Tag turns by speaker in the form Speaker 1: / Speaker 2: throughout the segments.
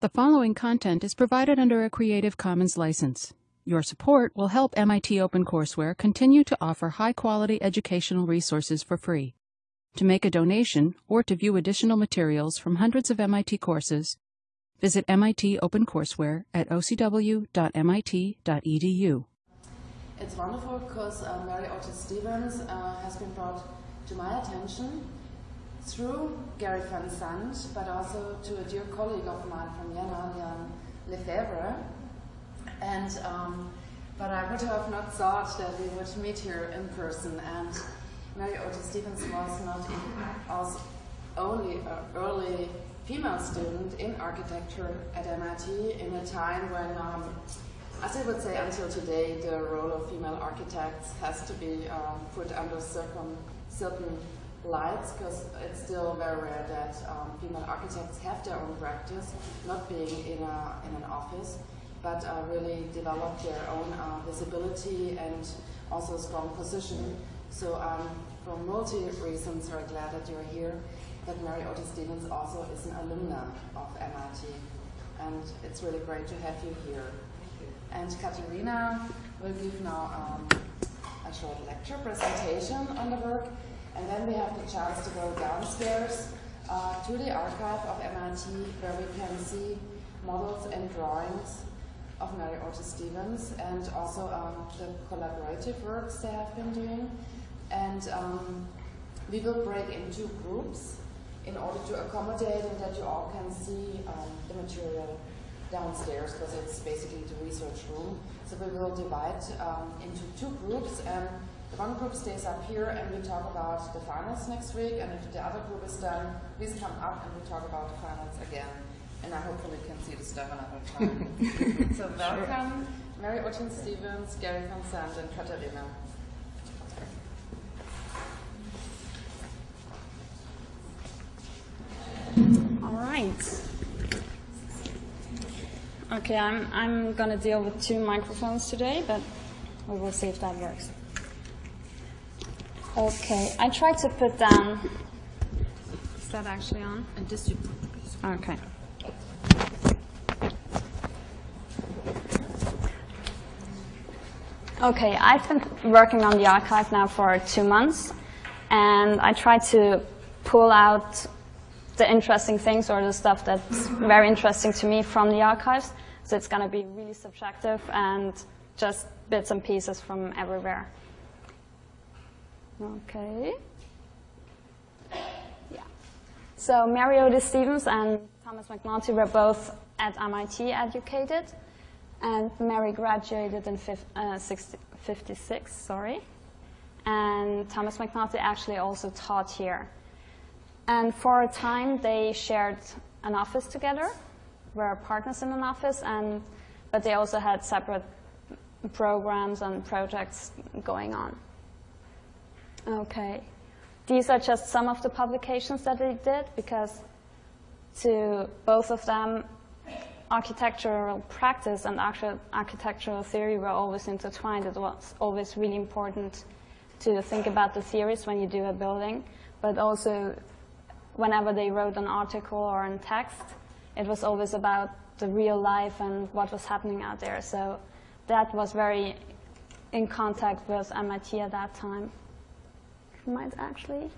Speaker 1: The following content is provided under a Creative Commons license. Your support will help MIT OpenCourseware continue to offer high-quality educational resources for free. To make a donation or to view additional materials from hundreds of MIT courses, visit MIT OpenCourseware at ocw.mit.edu.
Speaker 2: It's wonderful because uh, Mary Otis Stevens uh, has been brought to my attention through Gary Van Zante, but also to a dear colleague of mine from Jena, Jan Lefebvre. And, um, but I would have not thought that we would meet here in person. And Mary Otis Stevens was not also only an early female student in architecture at MIT in a time when um, as I would say, until today, the role of female architects has to be um, put under certain, certain lights because it's still very rare that um, female architects have their own practice, not being in, a, in an office, but uh, really develop their own uh, visibility and also a strong position. So um, for multi reasons, very glad that you're here. that Mary Otis Stevens also is an alumna of MIT, and it's really great to have you here. And Katerina will give now um, a short lecture presentation on the work, and then we have the chance to go downstairs uh, to the archive of MIT, where we can see models and drawings of Mary Otis Stevens, and also um, the collaborative works they have been doing. And um, we will break into groups in order to accommodate and that you all can see um, the material downstairs because it's basically the research room. So we will divide um, into two groups and one group stays up here and we talk about the finals next week and if the other group is done, please come up and we talk about the finals again. And I hopefully can see the stuff another time. so welcome, sure. Mary Otis Stevens, Gary Van Zante and Katarina.
Speaker 3: All right. Okay, I'm, I'm going to deal with two microphones today, but we will see if that works. Okay, I tried to put down. Is that actually on?
Speaker 2: And this you
Speaker 3: Okay. Okay, I've been working on the archive now for two months, and I tried to pull out the interesting things or the stuff that's very interesting to me from the archives. So it's going to be really subjective and just bits and pieces from everywhere. Okay. Yeah. So Mary Otis Stevens and Thomas McNulty were both at MIT educated. And Mary graduated in uh, 56, sorry. And Thomas McNulty actually also taught here. And for a time, they shared an office together were partners in an office, and but they also had separate programs and projects going on. Okay. These are just some of the publications that they did because to both of them, architectural practice and actual architectural theory were always intertwined. It was always really important to think about the theories when you do a building, but also whenever they wrote an article or in text, it was always about the real life and what was happening out there. So that was very in contact with MIT at that time. Might actually?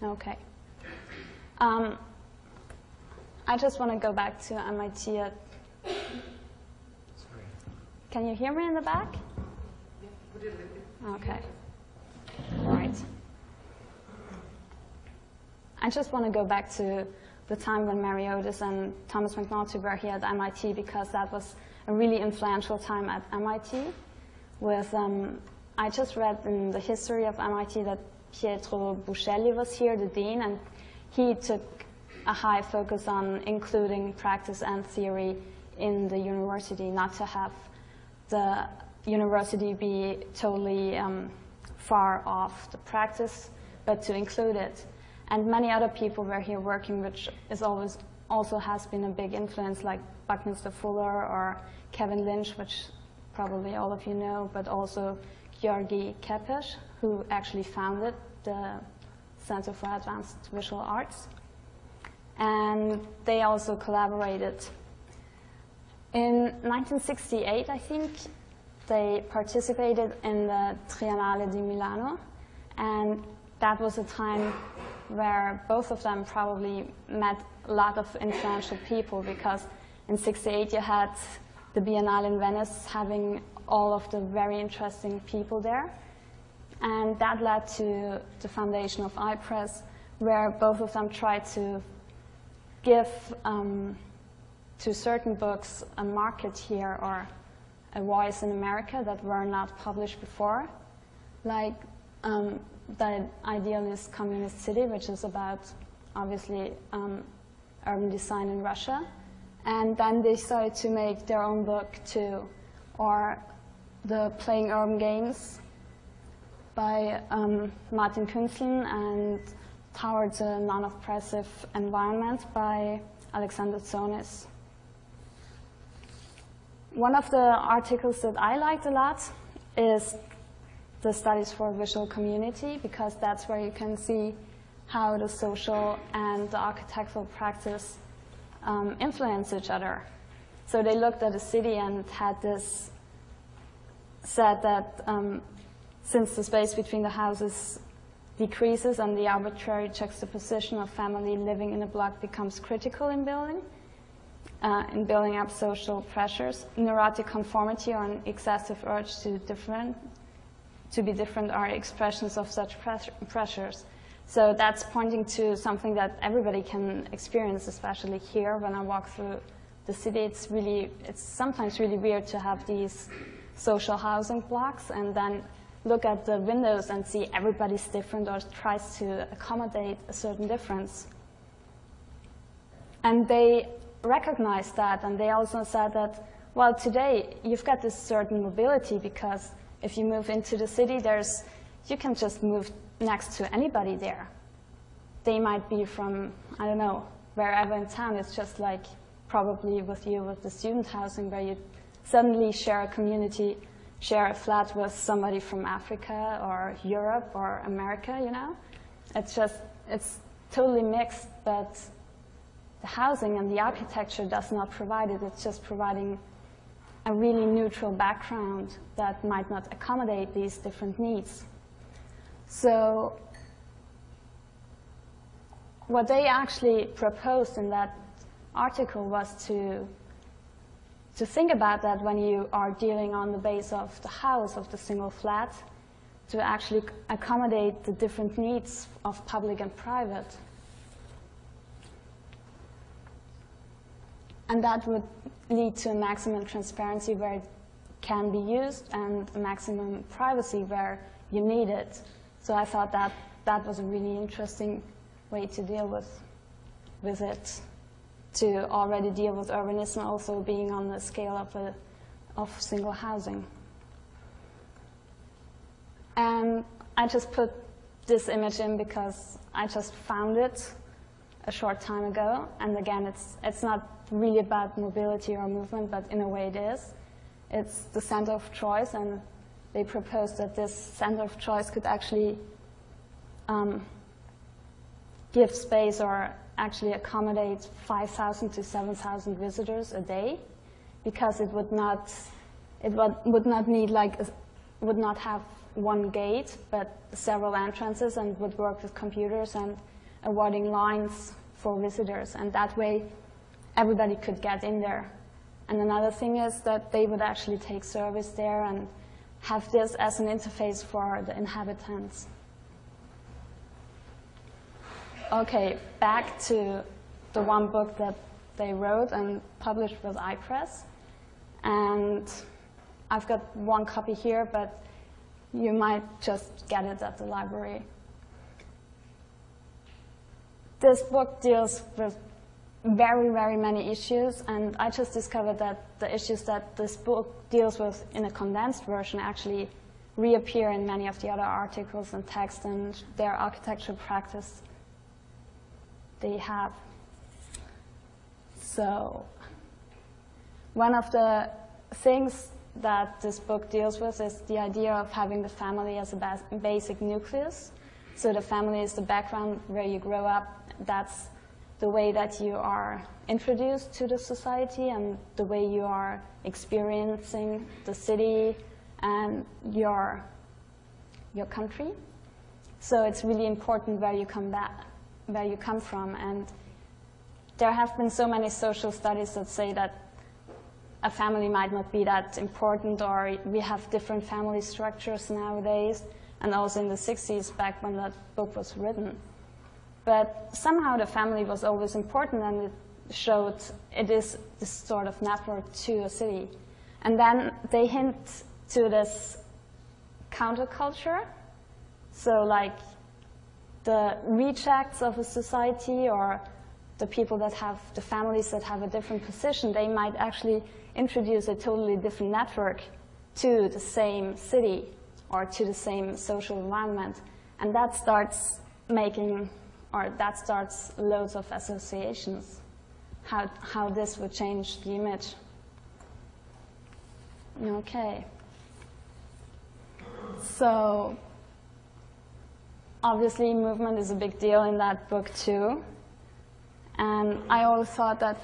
Speaker 3: Okay. Um, I just want to go back to MIT. At Can you hear me in the back? Okay. All right. I just want to go back to the time when Mary Otis and Thomas McNulty were here at MIT because that was a really influential time at MIT. With um, I just read in the history of MIT that Pietro Belluschi was here, the dean, and he took a high focus on including practice and theory in the university, not to have the university be totally um, far off the practice, but to include it. And many other people were here working, which is always also has been a big influence, like Buckminster Fuller or Kevin Lynch, which probably all of you know, but also György Kepes, who actually founded the Center for Advanced Visual Arts. and they also collaborated. In 1968, I think, they participated in the Triennale di Milano, and that was a time where both of them probably met a lot of influential people because in 68 you had the Biennale in Venice having all of the very interesting people there. And that led to the foundation of iPress, where both of them tried to give um, to certain books a market here or a voice in America that were not published before, like um, the Idealist Communist City, which is about, obviously, um, urban design in Russia. And then they started to make their own book too, or the Playing Urban Games by um, Martin Kuenzlen and Towards a Non-Oppressive Environment by Alexander Tzonis. One of the articles that I liked a lot is the studies for visual community because that's where you can see how the social and the architectural practice um, influence each other. So they looked at a city and had this said that um, since the space between the houses decreases and the arbitrary juxtaposition of family living in a block becomes critical in building, uh, in building up social pressures, neurotic conformity or an excessive urge to different, to be different are expressions of such pressures. So that's pointing to something that everybody can experience, especially here when I walk through the city. It's really, it's sometimes really weird to have these social housing blocks and then look at the windows and see everybody's different or tries to accommodate a certain difference. And they recognized that and they also said that, well, today you've got this certain mobility because if you move into the city, there's, you can just move next to anybody there. They might be from, I don't know, wherever in town. It's just like probably with you with the student housing where you suddenly share a community, share a flat with somebody from Africa or Europe or America, you know? It's just, it's totally mixed, but the housing and the architecture does not provide it. It's just providing a really neutral background that might not accommodate these different needs. So what they actually proposed in that article was to, to think about that when you are dealing on the base of the house, of the single flat, to actually accommodate the different needs of public and private. And that would lead to a maximum transparency where it can be used and maximum privacy where you need it. So I thought that that was a really interesting way to deal with, with it, to already deal with urbanism also being on the scale of, a, of single housing. And I just put this image in because I just found it a short time ago. And again, it's, it's not really about mobility or movement, but in a way it is. It's the center of choice, and they proposed that this center of choice could actually um, give space or actually accommodate 5,000 to 7,000 visitors a day because it would not, it would, would not need like, would not have one gate, but several entrances and would work with computers and awarding lines for visitors. And that way, everybody could get in there. And another thing is that they would actually take service there and have this as an interface for the inhabitants. Okay, back to the one book that they wrote and published with iPress. And I've got one copy here, but you might just get it at the library. This book deals with very, very many issues, and I just discovered that the issues that this book deals with in a condensed version actually reappear in many of the other articles and texts and their architectural practice they have. So one of the things that this book deals with is the idea of having the family as a basic nucleus. So the family is the background where you grow up. That's the way that you are introduced to the society and the way you are experiencing the city and your, your country. So it's really important where you come back, where you come from. And there have been so many social studies that say that a family might not be that important or we have different family structures nowadays and also in the 60s back when that book was written. But somehow the family was always important and it showed it is this sort of network to a city. And then they hint to this counterculture. So like the rejects of a society or the people that have, the families that have a different position, they might actually introduce a totally different network to the same city or to the same social environment. And that starts making, or that starts loads of associations, how, how this would change the image. Okay. So obviously movement is a big deal in that book too. And I always thought that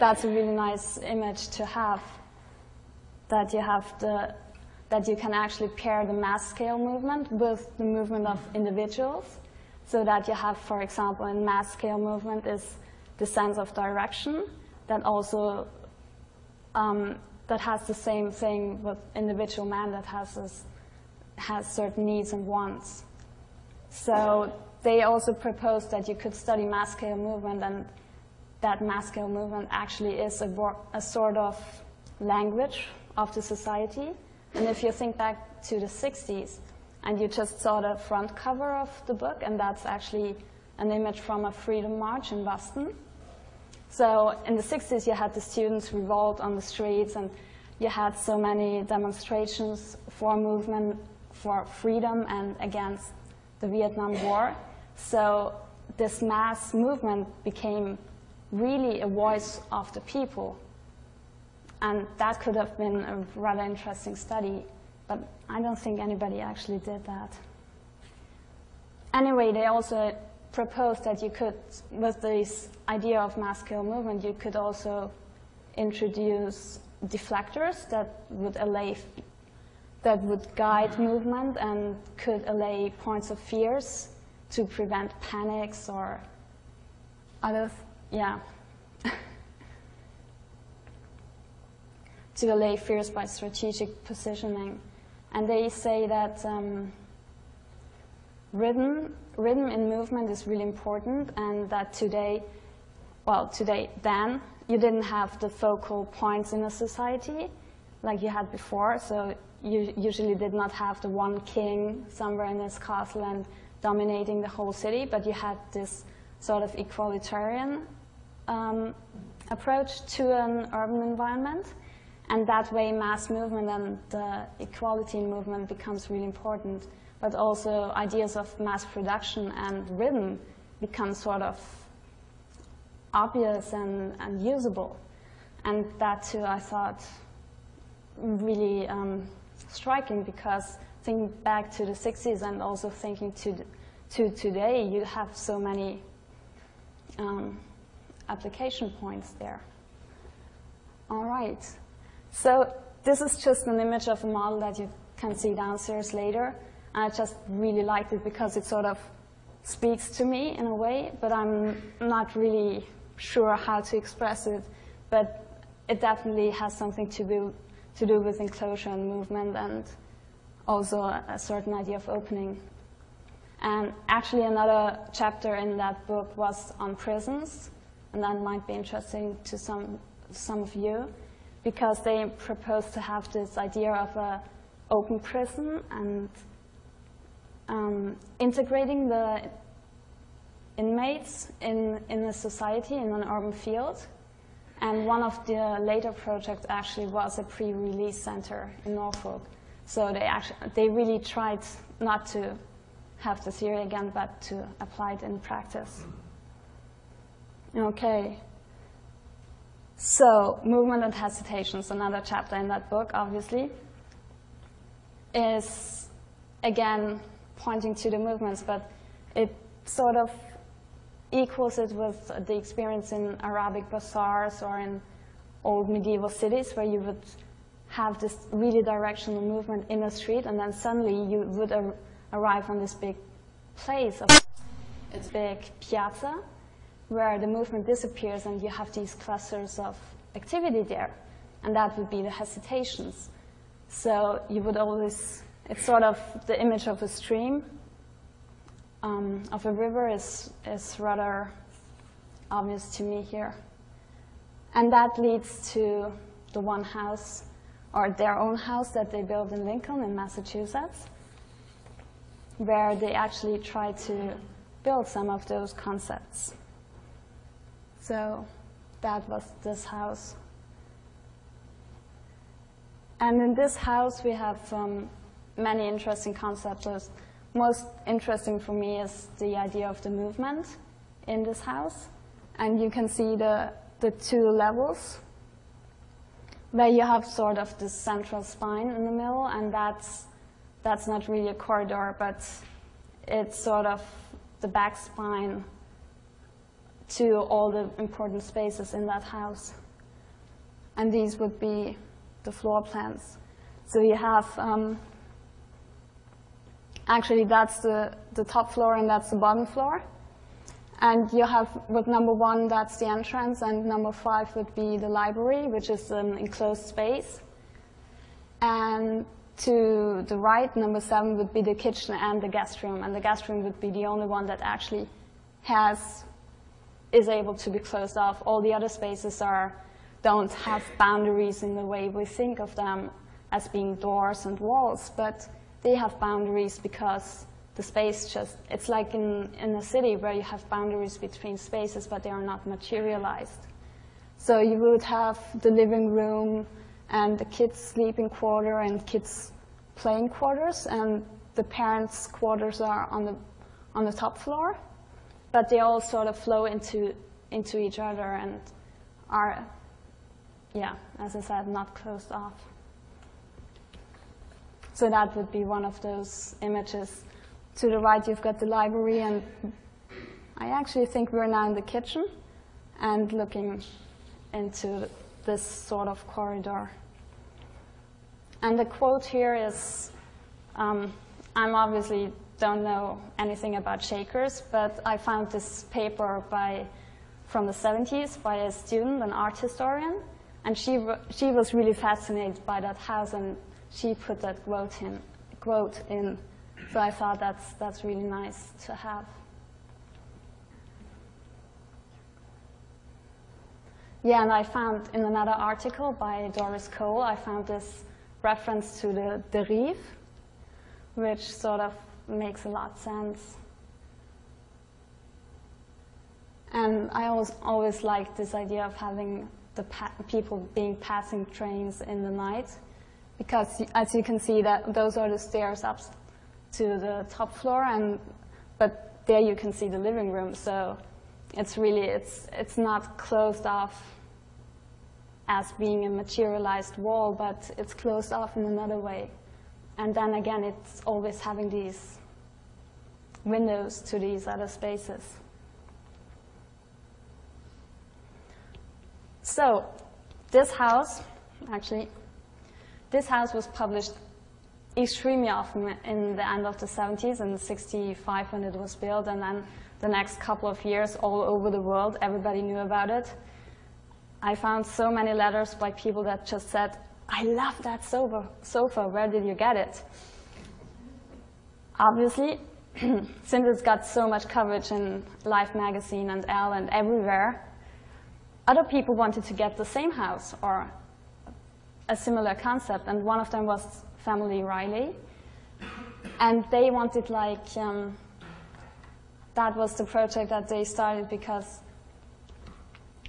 Speaker 3: that's a really nice image to have, that you have the, that you can actually pair the mass scale movement with the movement of individuals, so that you have, for example, in mass scale movement is the sense of direction that also um, that has the same thing with individual man that has this, has certain needs and wants. So they also proposed that you could study mass scale movement and that mass scale movement actually is a, a sort of language of the society. And if you think back to the 60s, and you just saw the front cover of the book, and that's actually an image from a freedom march in Boston. So in the 60s, you had the students revolt on the streets, and you had so many demonstrations for movement for freedom and against the Vietnam War. So this mass movement became really a voice of the people. And that could have been a rather interesting study, but I don't think anybody actually did that. Anyway, they also proposed that you could, with this idea of mass scale movement, you could also introduce deflectors that would allay, that would guide movement and could allay points of fears to prevent panics or other yeah, to allay fears by strategic positioning. And they say that um, rhythm, rhythm in movement is really important and that today, well, today, then, you didn't have the focal points in a society like you had before, so usually did not have the one king somewhere in his castle and dominating the whole city, but you had this sort of equalitarian um, approach to an urban environment. And that way mass movement and the equality movement becomes really important. But also ideas of mass production and rhythm become sort of obvious and, and usable. And that too I thought really um, striking because thinking back to the 60s and also thinking to, to today, you have so many um, application points there. All right. So this is just an image of a model that you can see downstairs later. I just really liked it because it sort of speaks to me in a way, but I'm not really sure how to express it. But it definitely has something to do, to do with enclosure and movement and also a, certain idea of opening. And actually another chapter in that book was on prisons and that might be interesting to some, some of you, because they propose to have this idea of an open prison and um, integrating the inmates in, in a society, in an urban field. And one of the later projects actually was a pre-release center in Norfolk. So they, actually, they really tried not to have the theory again, but to apply it in practice. Okay. So, movement and hesitations, another chapter in that book, obviously, is again pointing to the movements, but it sort of equals it with the experience in Arabic bazaars or in old medieval cities where you would have this really directional movement in a street and then suddenly you would ar arrive on this big place of it's big piazza where the movement disappears and you have these clusters of activity there. And that would be the hesitations. So you would always, it's sort of the image of a stream, um, of a river is, is rather obvious to me here. And that leads to the one house, or their own house that they built in Lincoln in Massachusetts, where they actually try to build some of those concepts. So that was this house. And in this house, we have um, many interesting concepts. Most interesting for me is the idea of the movement in this house. And you can see the, the two levels where you have sort of this central spine in the middle, and that's, that's not really a corridor, but it's sort of the back spine to all the important spaces in that house. And these would be the floor plans. So you have, um, actually that's the, the top floor and that's the bottom floor. And you have with number one, that's the entrance, and number five would be the library, which is an enclosed space. And to the right, number seven would be the kitchen and the guest room, and the guest room would be the only one that actually has is able to be closed off. All the other spaces are, don't have boundaries in the way we think of them as being doors and walls, but they have boundaries because the space just, it's like in, in a city where you have boundaries between spaces, but they are not materialized. So you would have the living room and the kids' sleeping quarter and kids' playing quarters, and the parents' quarters are on the, on the top floor but they all sort of flow into, into each other and are, yeah, as I said, not closed off. So that would be one of those images. To the right, you've got the library, and I actually think we're now in the kitchen and looking into this sort of corridor. And the quote here is, um, I'm obviously don't know anything about shakers, but I found this paper by, from the 70s by a student, an art historian, and she, she was really fascinated by that house, and she put that quote in. Quote in. So I thought that's, that's really nice to have. Yeah, and I found in another article by Doris Cole, I found this reference to the, derive, which sort of makes a lot of sense. And I always, always liked this idea of having the people being passing trains in the night, because as you can see, that those are the stairs up to the top floor, and but there you can see the living room. So it's really it's it's not closed off as being a materialized wall, but it's closed off in another way. And then again, it's always having these windows to these other spaces. So this house, actually, this house was published extremely often in the end of the 70s and 65 when it was built, and then the next couple of years all over the world, everybody knew about it. I found so many letters by people that just said, I love that sofa, sofa. where did you get it? Obviously, since it's got so much coverage in Life magazine and Elle and everywhere, other people wanted to get the same house or a similar concept, and one of them was Family Riley. And they wanted like, um, that was the project that they started because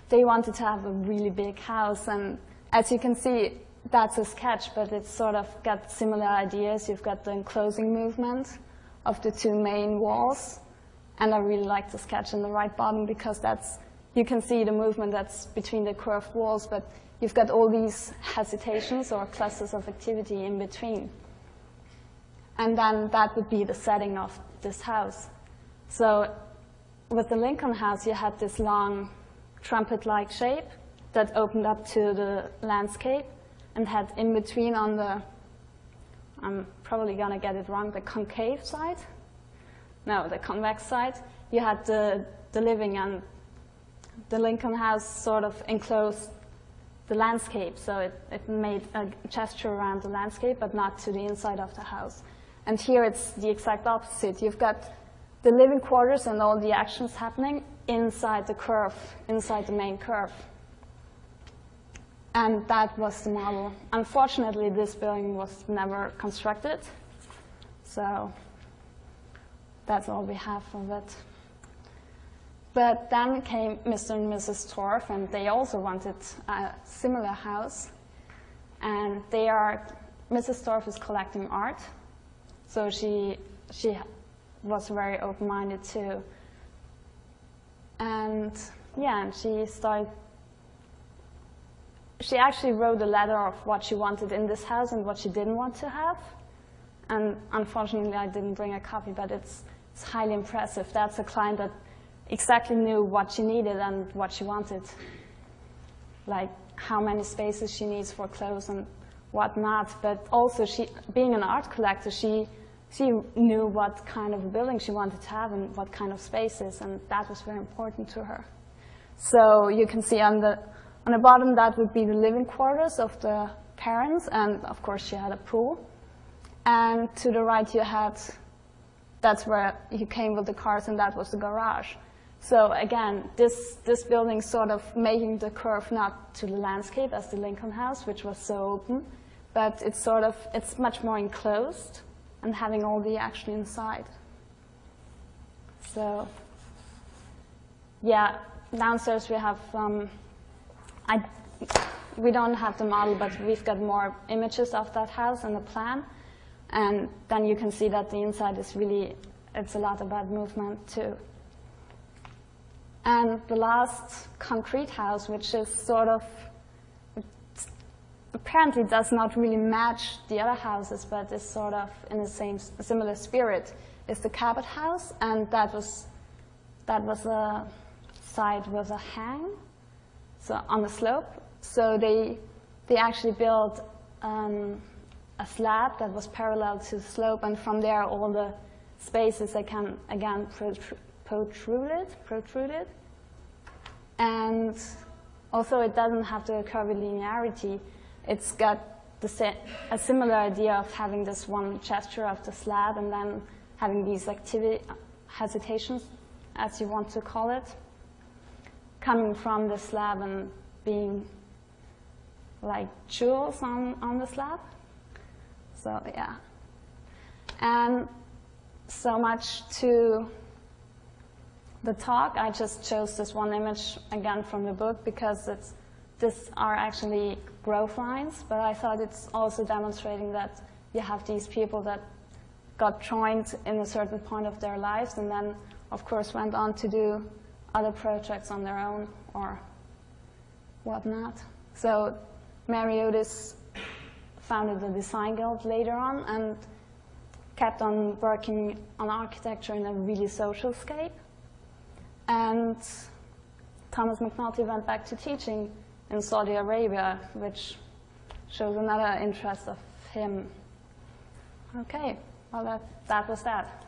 Speaker 3: they wanted to have a really big house. And as you can see, that's a sketch, but it's sort of got similar ideas. You've got the enclosing movement of the two main walls. And I really like the sketch in the right bottom because that's, you can see the movement that's between the curved walls, but you've got all these hesitations or clusters of activity in between. And then that would be the setting of this house. So with the Lincoln House, you had this long trumpet-like shape that opened up to the landscape and had in between on the, I'm probably going to get it wrong, the concave side? No, the convex side. You had the, the living and the Lincoln House sort of enclosed the landscape, so it, it made a gesture around the landscape, but not to the inside of the house. And here it's the exact opposite. You've got the living quarters and all the actions happening inside the curve, inside the main curve. And that was the model. Unfortunately, this building was never constructed. So that's all we have of it. But then came Mr. and Mrs. Torf, and they also wanted a similar house. And they are, Mrs. Torf is collecting art. So she, she was very open-minded too. And yeah, and she started, she actually wrote a letter of what she wanted in this house and what she didn't want to have. And unfortunately, I didn't bring a copy, but it's, it's highly impressive. That's a client that exactly knew what she needed and what she wanted. Like how many spaces she needs for clothes and whatnot. But also, she, being an art collector, she she knew what kind of building she wanted to have and what kind of spaces, and that was very important to her. So you can see on the, on the bottom, that would be the living quarters of the parents, and of course she had a pool. And to the right you had, that's where you came with the cars, and that was the garage. So again, this, this building sort of making the curve not to the landscape as the Lincoln House, which was so open, but it's sort of, it's much more enclosed and having all the action inside. So yeah, downstairs we have, um, I, we don't have the model, but we've got more images of that house and the plan. And then you can see that the inside is really, it's a lot about movement too. And the last concrete house, which is sort of apparently does not really match the other houses, but is sort of in the same similar spirit, is the Cabot House, and that was that was a site with a hang, so on the slope. So they they actually built um, a slab that was parallel to the slope, and from there all the spaces they can again protruded, protruded, and also it doesn't have the curvilinearity it's got a similar idea of having this one gesture of the slab and then having these activity hesitations, as you want to call it, coming from the slab and being like jewels on, on the slab. So yeah. And so much to the talk. I just chose this one image again from the book because it's this are actually growth lines, but I thought it's also demonstrating that you have these people that got joined in a certain point of their lives and then, of course, went on to do other projects on their own or whatnot. So Mary Otis founded the Design Guild later on and kept on working on architecture in a really social scape. And Thomas McNulty went back to teaching in Saudi Arabia, which shows another interest of him. Okay, well, that, that was that.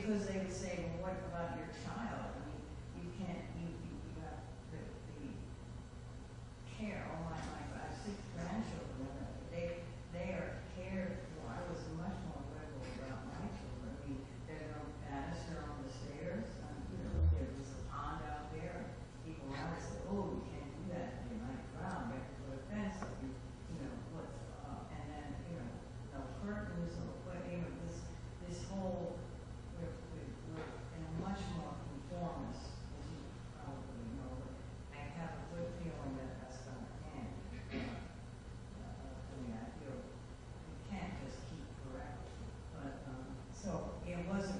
Speaker 4: because they would say, it wasn't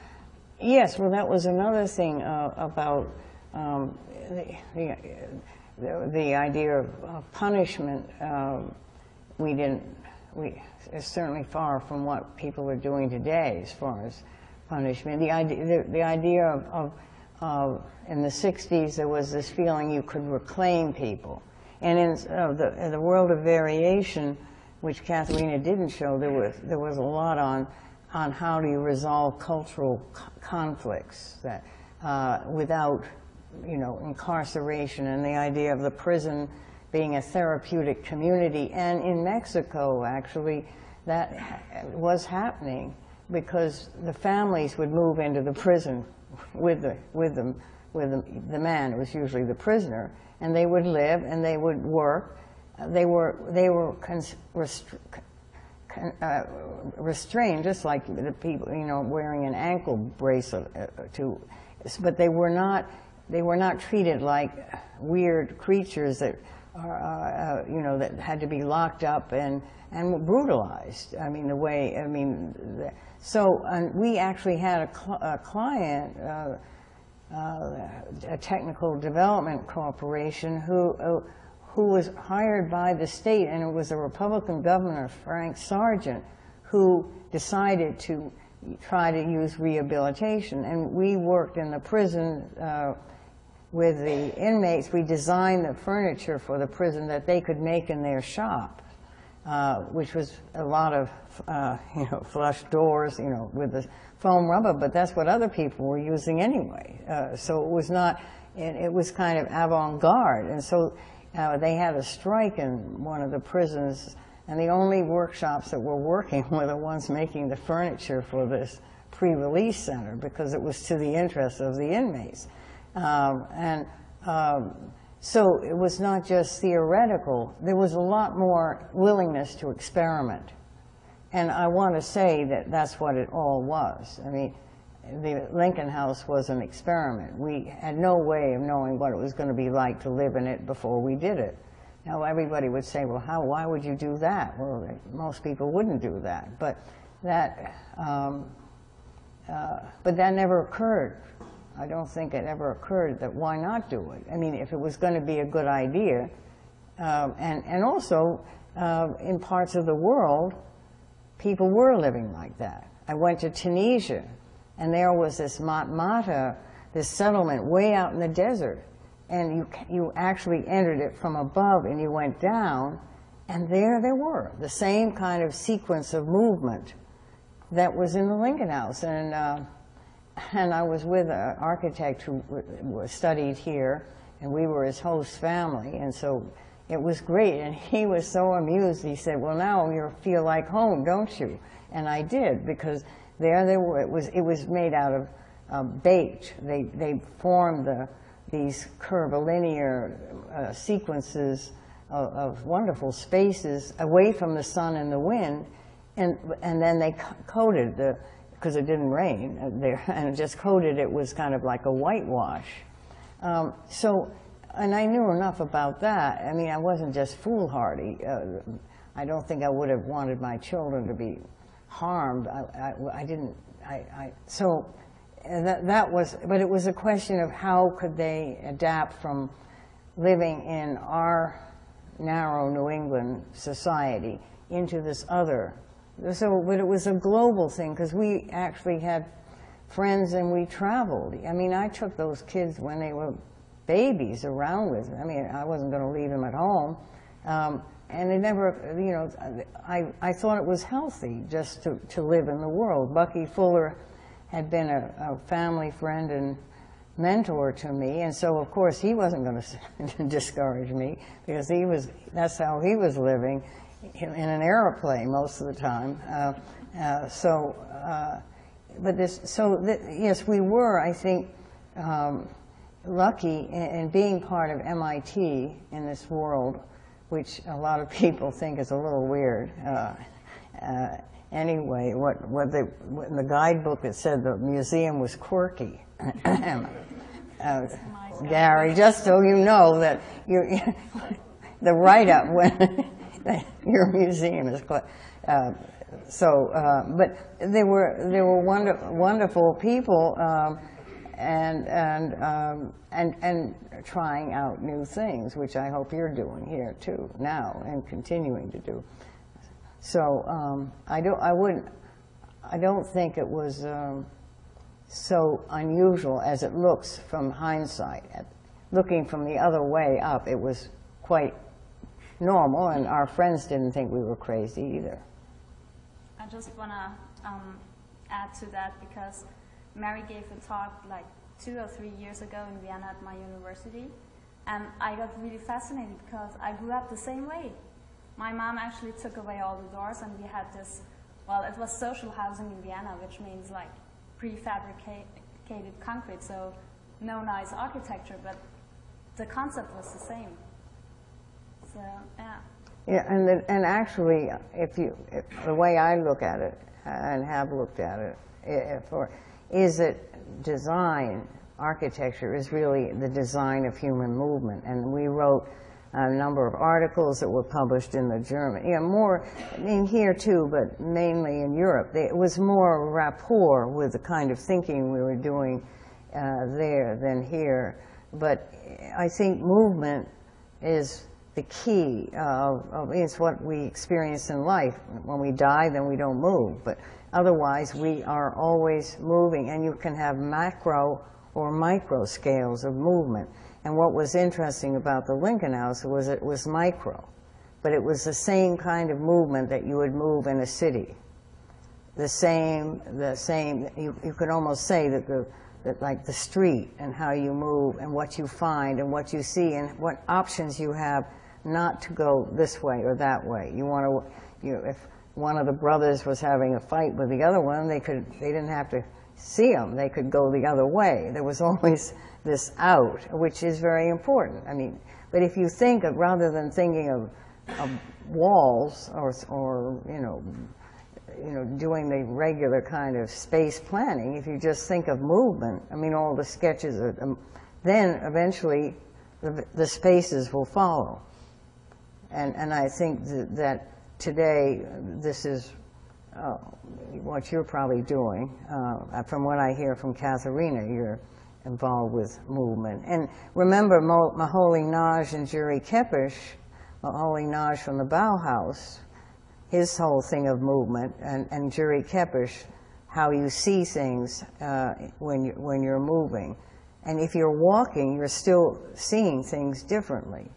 Speaker 5: Yes, well, that was another thing uh, about um, the, the, the, idea of, of punishment. Uh, we didn't, we, it's certainly far from what people are doing today as far as punishment. The idea, the, the idea of, of, in the 60s, there was this feeling you could reclaim people. And in, uh, the, in the world of variation, which Katharina didn't show, there was, there was a lot on on how do you resolve cultural conflicts that, uh, without, you know, incarceration and the idea of the prison being a therapeutic community. And in Mexico, actually, that was happening because the families would move into the prison with, the, with them, with the, the man, it was usually the prisoner, and they would live and they would work. They were, they were uh, restrained, just like the people, you know, wearing an ankle bracelet. Uh, to, but they were not, they were not treated like weird creatures that are, uh, uh you know, that had to be locked up and and brutalized. I mean, the way, I mean, the, so um, we actually had a, cl a client. Uh, uh, a technical development corporation who who was hired by the state, and it was a Republican governor, Frank Sargent, who decided to try to use rehabilitation. And we worked in the prison uh, with the inmates. We designed the furniture for the prison that they could make in their shop, uh, which was a lot of, uh, you know, flush doors, you know, with the foam rubber, but that's what other people were using anyway. Uh, so it was not, it, was kind of avant-garde. And so uh, they had a strike in one of the prisons, and the only workshops that were working were the ones making the furniture for this pre-release center because it was to the interest of the inmates. Um, and um, so it was not just theoretical. There was a lot more willingness to experiment. And I want to say that that's what it all was. I mean, the Lincoln House was an experiment. We had no way of knowing what it was going to be like to live in it before we did it. Now, everybody would say, well, how, why would you do that? Well, most people wouldn't do that. But that, um, uh, but that never occurred. I don't think it ever occurred that why not do it? I mean, if it was going to be a good idea, um, and, and also uh, in parts of the world, people were living like that. I went to Tunisia and there was this Matmata, this settlement way out in the desert. And you, you actually entered it from above and you went down, and there they were, the same kind of sequence of movement that was in the Lincoln House. And, uh, and I was with an architect who studied here, and we were his host family, and so it was great. And he was so amused. He said, well, now you feel like home, don't you? And I did, because there they were. It was, it was made out of um, baked. They, they formed the, these curvilinear uh, sequences of, of, wonderful spaces away from the sun and the wind, and, and then they coated the, because it didn't rain uh, there, and just coated it was kind of like a whitewash. Um, so, and I knew enough about that. I mean, I wasn't just foolhardy. Uh, I don't think I would have wanted my children to be harmed. I, I, I didn't, I, I, so that, that was, but it was a question of how could they adapt from living in our narrow New England society into this other. So, but it was a global thing because we actually had friends and we traveled. I mean, I took those kids when they were babies around with me. I mean, I wasn't going to leave them at home. Um, and it never, you know, I, I thought it was healthy just to, to live in the world. Bucky Fuller had been a, a family friend and mentor to me, and so of course he wasn't going to discourage me because he was, that's how he was living in, in an aeroplane most of the time. Uh, uh, so, uh, but this, so th yes, we were, I think, um, lucky in, in being part of MIT in this world which a lot of people think is a little weird. Uh, uh, anyway, what, what, the, what in the guidebook it said the museum was quirky. uh, Gary, just so you know that you, the write-up when your museum is. Uh, so, uh, but they were they were wonder, wonderful people. Um, and and um, and and trying out new things, which I hope you're doing here too now and continuing to do. So um, I don't I wouldn't I don't think it was um, so unusual as it looks from hindsight. Looking from the other way up, it was quite normal, and our friends didn't think we were crazy either.
Speaker 3: I just want to um, add to that because Mary gave a talk like two or three years ago in Vienna at my university. And I got really fascinated because I grew up the same way. My mom actually took away all the doors and we had this, well, it was social housing in Vienna, which means like prefabricated concrete, so no nice architecture, but the concept was the same. So, yeah.
Speaker 5: Yeah, and, and actually, if you, if the way I look at it and have looked at it, if, or, is that design, architecture, is really the design of human movement. And we wrote a number of articles that were published in the German, yeah, more in here too, but mainly in Europe. It was more rapport with the kind of thinking we were doing uh, there than here. But I think movement is the key of, of it's what we experience in life. When we die, then we don't move, but otherwise we are always moving, and you can have macro or micro scales of movement. And what was interesting about the Lincoln House was it was micro, but it was the same kind of movement that you would move in a city. The same, the same. You, you could almost say that the that like the street and how you move and what you find and what you see and what options you have not to go this way or that way. You want to, you know, if one of the brothers was having a fight with the other one, they could, they didn't have to see them. They could go the other way. There was always this out, which is very important. I mean, but if you think of, rather than thinking of, of walls or, or, you know, you know, doing the regular kind of space planning, if you just think of movement, I mean, all the sketches, are, um, then eventually the, the, spaces will follow. And, and I think th that today this is uh, what you're probably doing. Uh, from what I hear from Katharina, you're involved with movement. And remember Moholy Nagy and György Kepes, Moholy Nagy from the Bauhaus, his whole thing of movement, and, and György Kepes, how you see things uh, when, you, when you're moving. And if you're walking, you're still seeing things differently.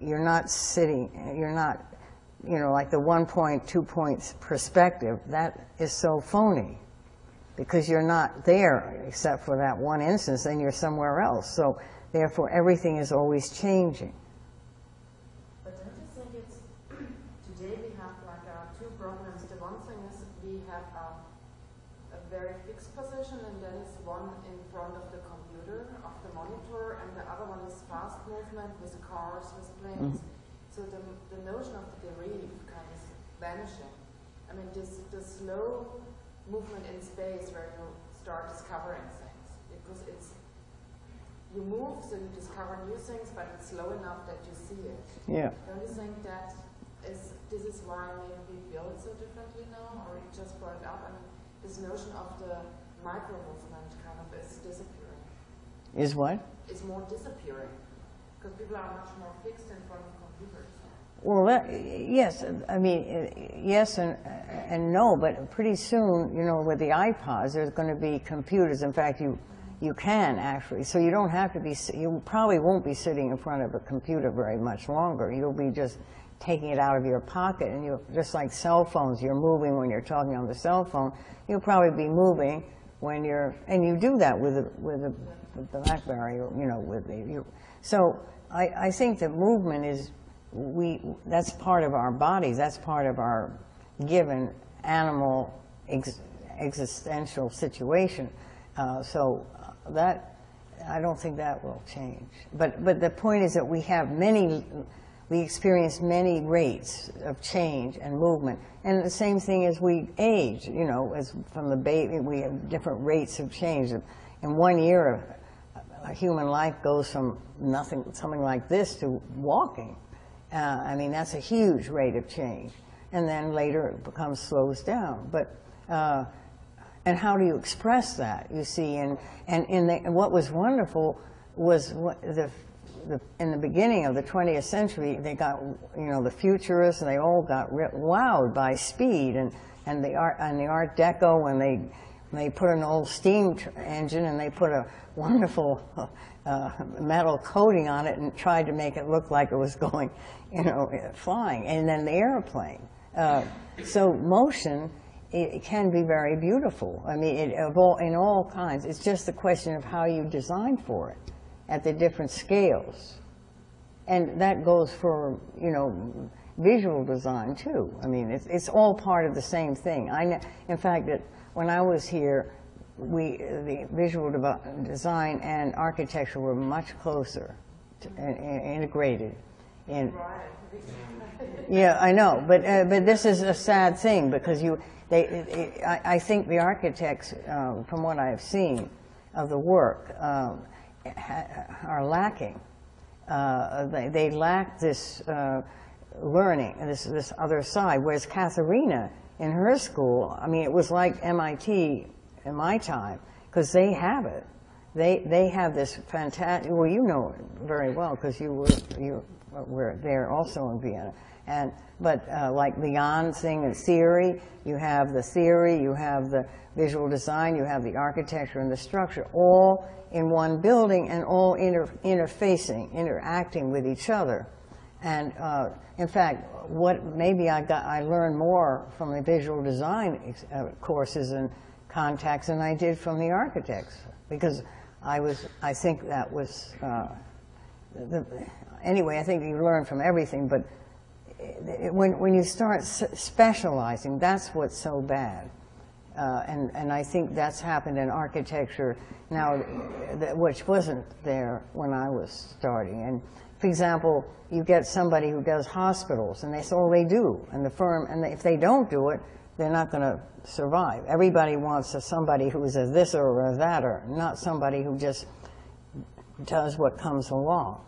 Speaker 5: You're not sitting, you're not, you know, like the one point, two points perspective, that is so phony because you're not there except for that one instance, and you're somewhere else. So therefore, everything is always changing.
Speaker 2: Mm -hmm. So the, the notion of the dérive kind of vanishing. I mean, this, the slow movement in space where start discovering things. Because it's, you move, so you discover new things, but it's slow enough that you see it.
Speaker 5: Yeah.
Speaker 2: Don't you think that is, this is why maybe we build so differently now, or you just brought it up? I mean, this notion of the micro movement kind of is disappearing.
Speaker 5: Is what?
Speaker 2: Is more disappearing because people are much more fixed in front of computers.
Speaker 5: Well, yes, I mean, yes and, and no, but pretty soon, you know, with the iPods, there's going to be computers. In fact, you, you can actually. So you don't have to be, you probably won't be sitting in front of a computer very much longer. You'll be just taking it out of your pocket and you just like cell phones, you're moving when you're talking on the cell phone. You'll probably be moving when you're, and you do that with a, with the BlackBerry, you know, with the, you, so I, I think that movement is, we, that's part of our bodies, that's part of our given animal ex, existential situation. Uh, so that, I don't think that will change. But, but the point is that we have many, we experience many rates of change and movement. And the same thing as we age, you know, as from the baby, we have different rates of change. In one year, a human life goes from nothing, something like this to walking. Uh, I mean, that's a huge rate of change. And then later it becomes slows down. But, uh, and how do you express that, you see? And, and, in the, and what was wonderful was the, the, in the beginning of the 20th century, they got, you know, the futurists, and they all got wowed by speed and, and the art, and the Art Deco, when they, they put an old steam engine and they put a wonderful uh, metal coating on it and tried to make it look like it was going, you know, flying. And then the airplane. Uh, so motion, it, it, can be very beautiful. I mean, it, of all, in all kinds. It's just a question of how you design for it at the different scales. And that goes for, you know, visual design too. I mean, it's, it's all part of the same thing. I, in fact, that when I was here, we, the visual design and architecture were much closer to, and, and integrated. In, yeah, I know, but uh, but this is a sad thing because you, they, it, it, I, I, think the architects, um, from what I've seen of the work, um, are lacking. Uh, they, they, lack this uh, learning, this this other side. Whereas Katharina, in her school, I mean, it was like MIT in my time because they have it. They they have this fantastic. Well, you know it very well because you were you
Speaker 6: were there also in Vienna. And, but uh, like Leon saying in theory, you have the theory, you have the visual design, you have the architecture and the structure, all in one building and all inter interfacing, interacting with each other. And uh, in fact, what maybe I got, I learned more from the visual design uh, courses and contacts than I did from the architects, because I was, I think that was, uh, the, anyway, I think you learn from everything, but it- when, when you start specializing, that's what's so bad. Uh, and, and I think that's happened in architecture now, that, which wasn't there when I was starting. And for example, you get somebody who does hospitals, and that's all they do. And the firm, and if they don't do it, they're not going to survive. Everybody wants a, somebody who's a this or a that, or not somebody who just does what comes along.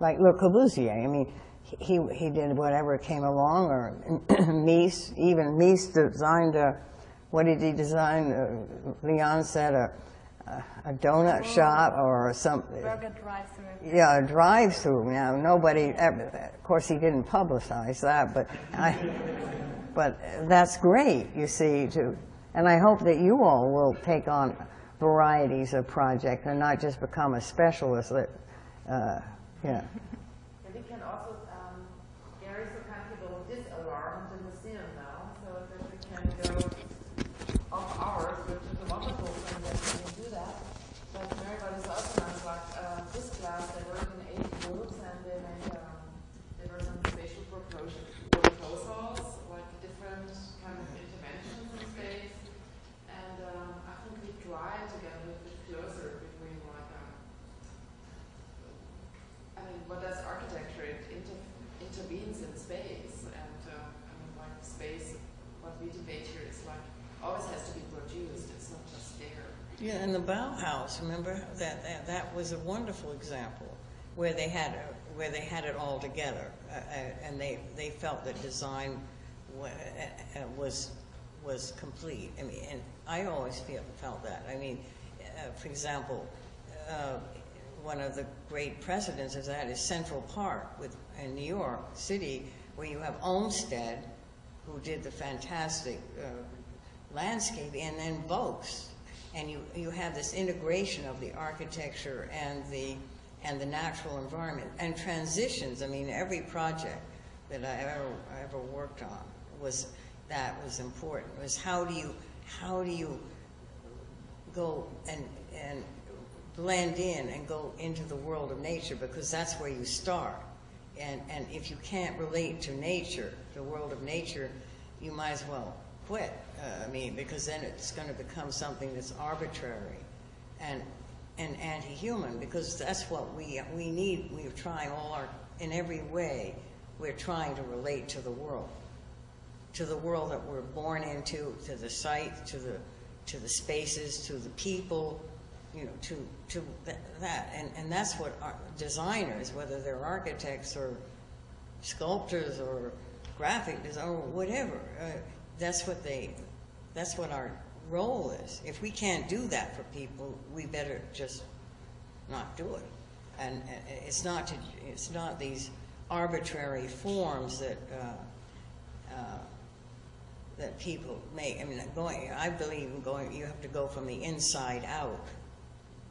Speaker 6: Like Le Corbusier, I mean, he, he did whatever came along, or Mies, even Mies designed a, what did he design? Uh, Leon said a, a donut shop or some,
Speaker 3: Burger drive-through.
Speaker 6: yeah, a drive-through. Now, nobody, ever, of course, he didn't publicize that, but I, but that's great, you see, to, and I hope that you all will take on varieties of projects and not just become a specialist that, uh, yeah.
Speaker 2: And we can also, um, Gary so kind people this alarm in the museum now, so that we can go off hours, which is a wonderful thing that we can do that. But Mary is also nice, like, uh, this class, they work in eight groups and they made, um, there were some spatial proposals, proposals, like different kind of interventions in space. And, um, I think we try to get a little bit closer between like, um, I mean, what does architecture? It inter intervenes in space, and uh, I mean, like space. What we debate here is like always has to be produced. It's not just there.
Speaker 5: And the Bauhaus, remember that, that that was a wonderful example where they had where they had it all together, uh, uh, and they they felt that design uh, uh, was was complete. I mean, and I always feel felt that. I mean, uh, for example. Uh, one of the great precedents of that is Central Park with, in New York City, where you have Olmsted, who did the fantastic uh, landscape, and then Vaux. And you, you have this integration of the architecture and the, and the natural environment, and transitions. I mean, every project that I ever, I ever worked on was, that was important, was how do you, how do you go and, and blend in and go into the world of nature because that's where you start. And, and if you can't relate to nature, the world of nature, you might as well quit. Uh, I mean, because then it's going to become something that's arbitrary and, and anti-human because that's what we, we need. We're trying all our, in every way, we're trying to relate to the world to the world that we're born into, to the site, to the, to the spaces, to the people, you know, to, to th- that. And, and that's what our designers, whether they're architects or sculptors or graphic designers or whatever, uh, that's what they, that's what our role is. If we can't do that for people, we better just not do it. And uh, it's not to, it's not these arbitrary forms that, uh, uh, that people make. I mean, going, I believe in going, you have to go from the inside out.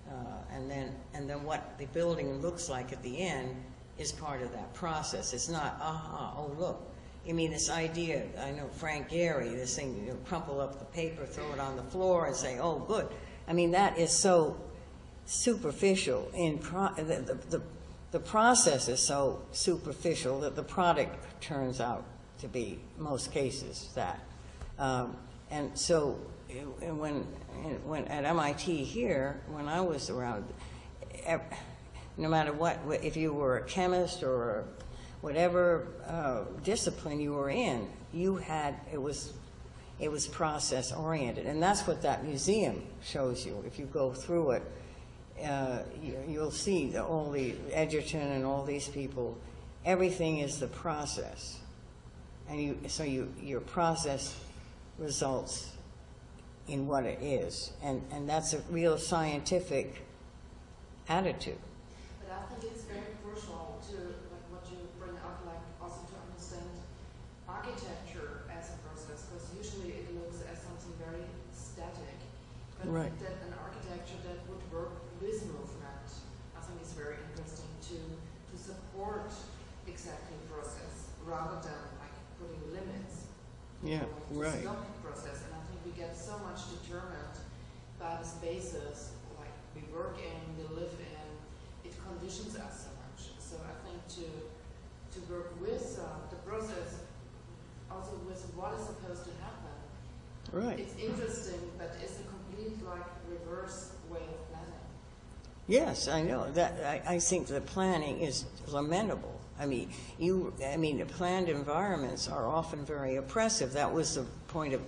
Speaker 5: Uh, and then, and then what the building looks like at the end is part of that process. It's not, aha, oh, look. I mean, this idea, I know Frank Gehry, this thing, you know, crumple up the paper, throw it on the floor and say, oh, good. I mean, that is so superficial in, pro- the, the, the, the process is so superficial that the product turns out to be, most cases, that. Um, and so, when, when at MIT here, when I was around, no matter what, if you were a chemist or whatever uh, discipline you were in, you had, it was, it was process oriented. And that's what that museum shows you. If you go through it, uh, you, you'll see that all the Edgerton and all these people, everything is the process. And you, so you, your process results in what it is. And, and that's a real scientific attitude.
Speaker 2: But I think it's very crucial to, like what you static. But
Speaker 5: Right.
Speaker 2: that an architecture that would work with movement, I think is very interesting to to support exactly process rather than like putting limits.
Speaker 5: Yeah,
Speaker 2: to
Speaker 5: right.
Speaker 2: Stop process, and I think we get so much determined by the spaces like we work in, we live in. It conditions us so much. So I think to to work with uh, the process, also with what is supposed to happen.
Speaker 5: Right.
Speaker 2: It's interesting, but it's a like reverse way of planning.
Speaker 5: Yes, I know. That, I, I think the planning is lamentable. I mean, you, I mean, planned environments are often very oppressive. That was the point of,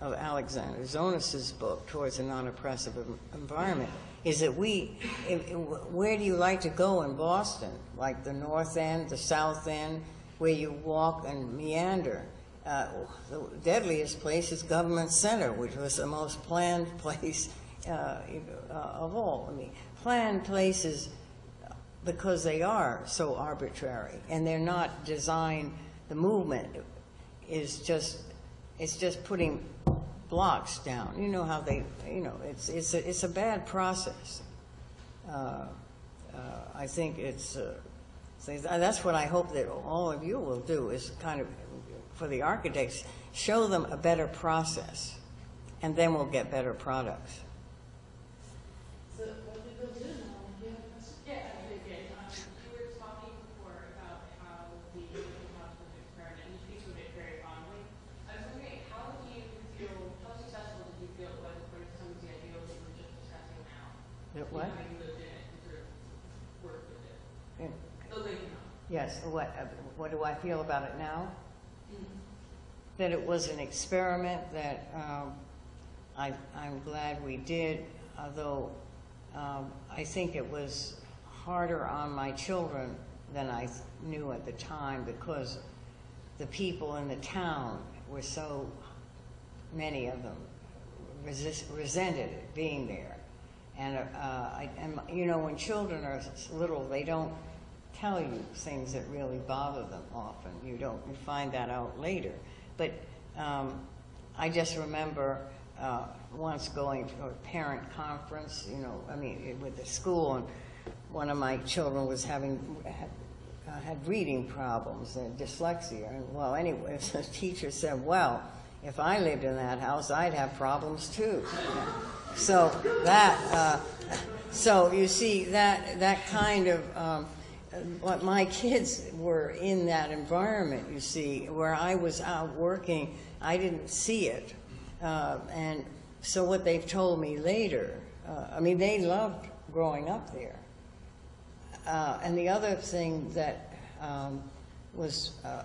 Speaker 5: of Alexander Tzonis's book, Towards a Non-Oppressive Environment, is that we, if- where do you like to go in Boston? Like the north end, the south end, where you walk and meander. Uh, the deadliest place is Government Center, which was the most planned place uh, uh, of all. I mean, planned places because they are so arbitrary and they're not designed. The movement is just it's just putting blocks down. You know how they you know it's it's a, it's a bad process. Uh, uh, I think it's. Uh, what I hope that all of you will do is kind of, for the architects, show them a better process, and then we'll get better products.
Speaker 2: So what we will do now, you have a question?
Speaker 7: Yeah, yeah. Were talking before about how the open house was an experiment, and you speak of it very fondly. I was wondering, how do you feel, how successful did you feel it was to the ideals that we were just discussing now?
Speaker 5: That
Speaker 7: You
Speaker 5: what?
Speaker 7: know, you lived in it and sort worked with it.
Speaker 5: Yeah.
Speaker 7: The Lincoln House.
Speaker 5: Yes, what, uh, what do I feel about it now? That it was an experiment that um, I, I'm glad we did, although um, I think it was harder on my children than I knew at the time because the people in the town were so, many of them, resist, resented it being there. And, uh, I, and, you know, when children are little, they don't tell you things that really bother them often. You don't, you find that out later. But um, I just remember uh, once going to a parent conference, you know, I mean, with the school, and one of my children was having, had, uh, had reading problems and dyslexia. And well, anyway, the teacher said, well, if I lived in that house, I'd have problems too. So that, uh, so you see that that kind of um, what my kids were in that environment. You see, where I was out working, I didn't see it, uh, and so what they've told me later. Uh, I mean, they loved growing up there. Uh, and the other thing that um, was uh,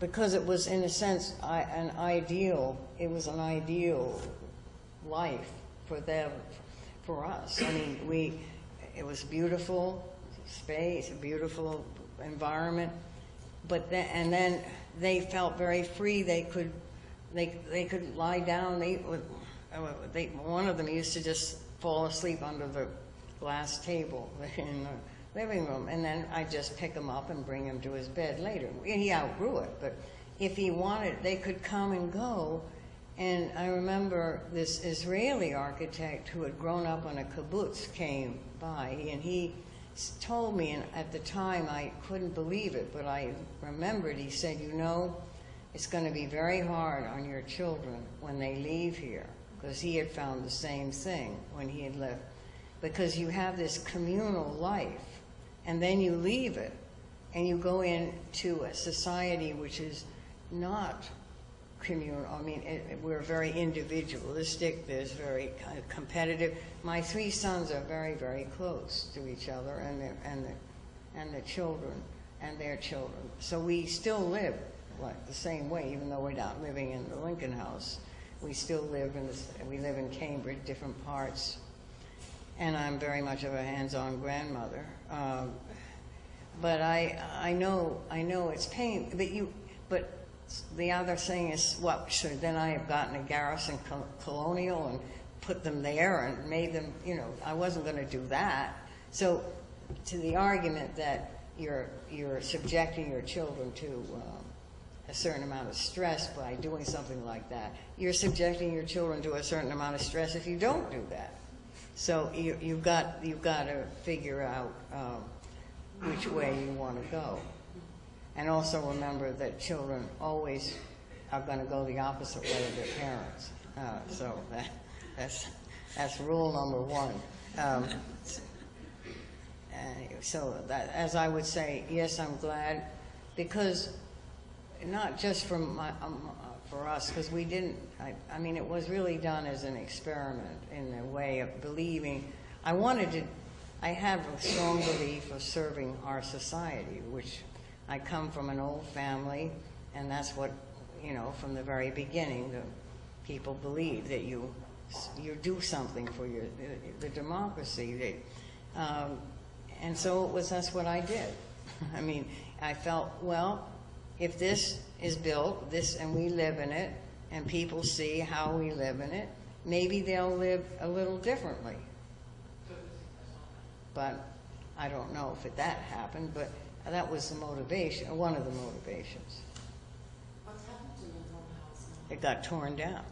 Speaker 5: because it was in a sense I, an ideal. It was an ideal life for them, for us. I mean, we. It was beautiful space, a beautiful environment, but then and then they felt very free. They could, they they could lie down. They would. uh, They, one of them used to just fall asleep under the glass table in the living room, and then I'd just pick him up and bring him to his bed later. He outgrew it, but if he wanted, they could come and go. And I remember this Israeli architect who had grown up on a kibbutz came by, and he told me, and at the time I couldn't believe it, but I remembered, he said, you know, it's going to be very hard on your children when they leave here, because he had found the same thing when he had left. Because you have this communal life, and then you leave it, and you go into a society which is not communal. I mean, it, we're very individualistic. There's very kind of competitive. My three sons are very, very close to each other, and the, and the, and the children and their children. So we still live like the same way, even though we're not living in the Lincoln House. We still live in this, we live in Cambridge, different parts. And I'm very much of a hands-on grandmother. Um, but I, I know, I know it's pain. But you, but the other thing is, what should then I have gotten a Garrison Col- Colonial and put them there and made them, you know, I wasn't going to do that. So, to the argument that you're you're subjecting your children to um, a certain amount of stress by doing something like that. You're subjecting your children to a certain amount of stress if you don't do that. So you, you've got you've got to figure out um, which way you want to go, and also remember that children always are going to go the opposite way of their parents. Uh, so that, that's that's rule number one. Um, so that, as I would say, yes, I'm glad because not just for my, um, for us, because we didn't. I, I mean, it was really done as an experiment in a way of believing. I wanted to. I have a strong belief of serving our society, which I come from an old family, and that's what you know from the very beginning. The people believe that you you do something for your the, the democracy. That, um, and so it was. That's what I did. I mean, I felt well if this is built, this and we live in it, and people see how we live in it, maybe they'll live a little differently. But I don't know if it, that happened, but that was the motivation, one of the motivations.
Speaker 2: What's happened to your old house now?
Speaker 5: It got torn down.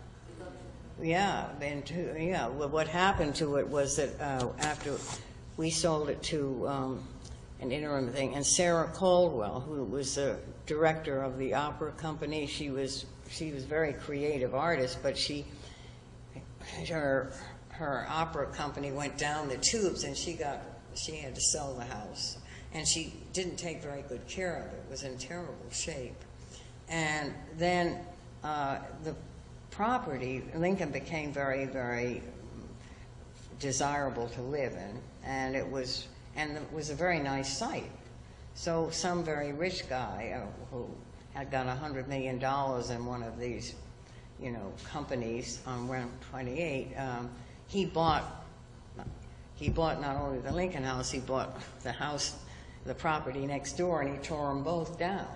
Speaker 5: Yeah, and to, yeah. Well, what happened to it was that uh, after we sold it to um, an interim thing, and Sarah Caldwell, who was the director of the opera company, she was she was a very creative artist, but she her her opera company went down the tubes, and she got she had to sell the house, and she didn't take very good care of it. It was in terrible shape, and then uh, the property Lincoln became very very desirable to live in, and it was and it was a very nice site. So some very rich guy uh, who had got a hundred million dollars in one of these, you know, companies on Route 28, um, he bought he bought not only the Lincoln House, he bought the house, the property next door, and he tore them both down.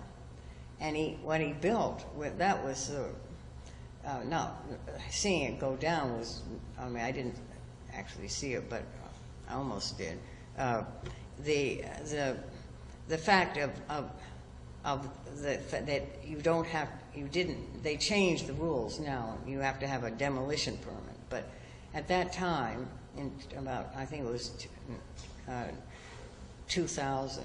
Speaker 5: And he what he built that was uh, uh, no, seeing it go down was I mean I didn't actually see it, but I almost did. Uh, the the the fact of of of the that you don't have you didn't they changed the rules now you have to have a demolition permit but at that time in about I think it was uh, 2000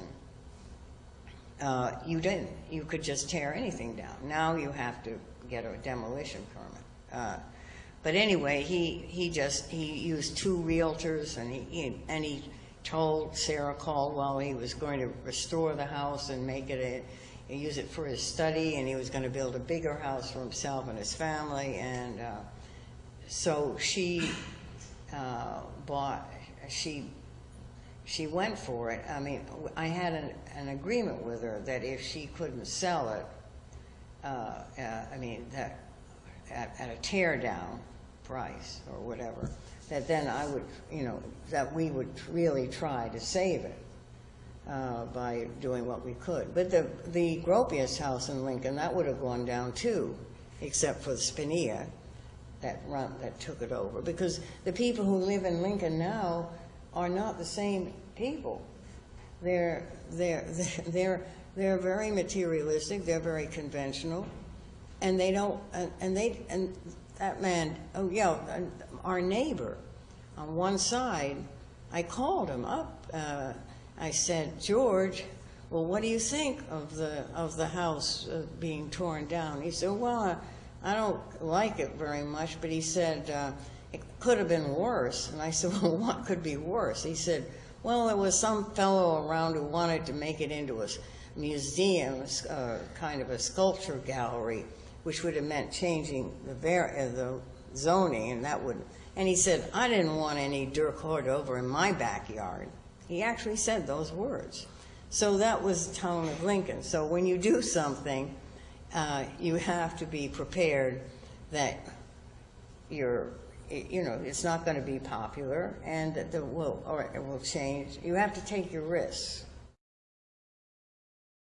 Speaker 5: uh, you didn't you could just tear anything down now you have to get a demolition permit uh, but anyway he he just he used two realtors and he, and he told Sarah Caldwell he was going to restore the house and make it a, use it for his study, and he was going to build a bigger house for himself and his family. And uh, so she uh, bought, she she went for it. I mean, I had an, an agreement with her that if she couldn't sell it, uh, uh I mean, that at, at a tear down price or whatever, that then I would, you know, that we would really try to save it uh, by doing what we could. But the, the Gropius house in Lincoln, that would have gone down too, except for the SPNEA that, run, that took it over. Because the people who live in Lincoln now are not the same people. They're, they're, they're, they're very materialistic, they're very conventional, and they don't, and, and they, and that man, oh yeah, our neighbor on one side, I called him up. Uh, I said, George, well, what do you think of the of the house uh, being torn down? He said, well, I, I, don't like it very much, but he said uh, it could have been worse. And I said, well, what could be worse? He said, well, there was some fellow around who wanted to make it into a museum, uh, kind of a sculpture gallery, which would have meant changing the, uh, the zoning, and that would. And he said, I didn't want any Dirk over in my backyard. He actually said those words. So that was the tone of Lincoln. So when you do something, uh, you have to be prepared that you're, you know, it's not going to be popular and that the will or it will change. You have to take your risks.